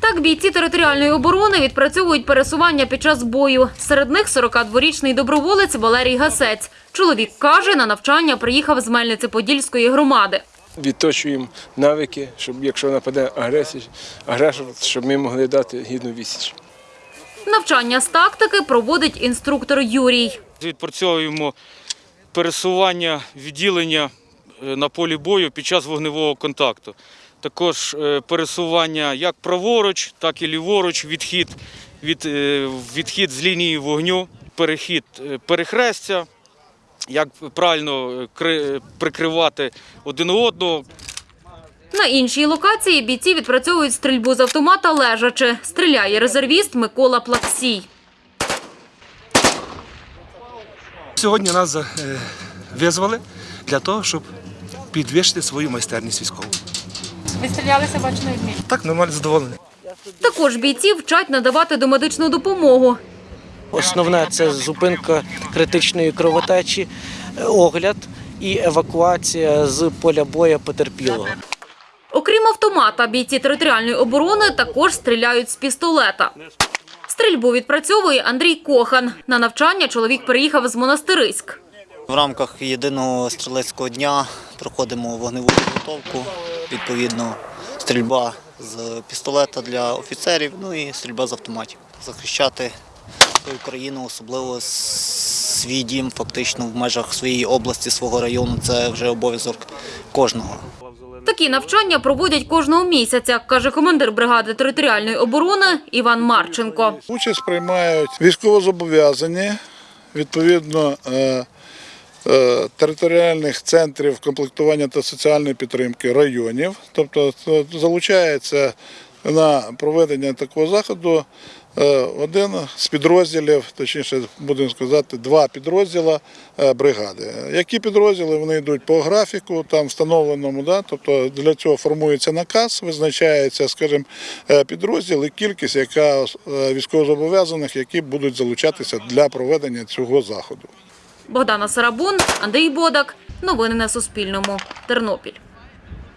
Так бійці територіальної оборони відпрацьовують пересування під час бою. Серед них 42-річний доброволець Валерій Гасець. Чоловік каже, на навчання приїхав з Мельниці-Подільської громади. відточуємо навики, щоб якщо нападе агресія, агресор, щоб ми могли дати гідну відсіч. Навчання з тактики проводить інструктор Юрій. Відпрацьовуємо пересування відділення на полі бою під час вогневого контакту. Також е, пересування як праворуч, так і ліворуч, відхід, від, е, відхід з лінії вогню, перехід е, перехрестя, як правильно е, прикривати один одного, На іншій локації бійці відпрацьовують стрільбу з автомата лежачи. Стріляє резервіст Микола Плаксій. Сьогодні нас е, визвали для того, щоб підвищити свою майстерність військову. Ви стрілялися, бачно, відмінь. Так, нормально задоволений. Також бійці вчать надавати домедичну допомогу. Основне це зупинка критичної кровотечі, огляд і евакуація з поля бою потерпілого. Окрім автомата, бійці територіальної оборони також стріляють з пістолета. Стрільбу відпрацьовує Андрій Кохан. На навчання чоловік приїхав з Монастириськ. В рамках єдиного стрілецького дня проходимо вогневу підготовку, відповідно, стрільба з пістолета для офіцерів, ну і стрільба з автоматів. Захищати свою країну, особливо свій дім, фактично в межах своєї області, свого району, це вже обов'язок кожного. Такі навчання проводять кожного місяця, каже командир бригади територіальної оборони Іван Марченко. Участь приймають військовозобов'язані, відповідно е, територіальних центрів комплектування та соціальної підтримки районів. Тобто е, залучається на проведення такого заходу е, один з підрозділів, точніше будемо сказати, два підрозділа е, бригади. Які підрозділи вони йдуть по графіку, там встановленому, да? тобто для цього формується наказ, визначається, скажімо, е, підрозділ і кількість, яка е, військовозобов'язаних, які будуть залучатися для проведення цього заходу. Богдана Сарабун, Андрій Бодак. Новини на Суспільному. Тернопіль.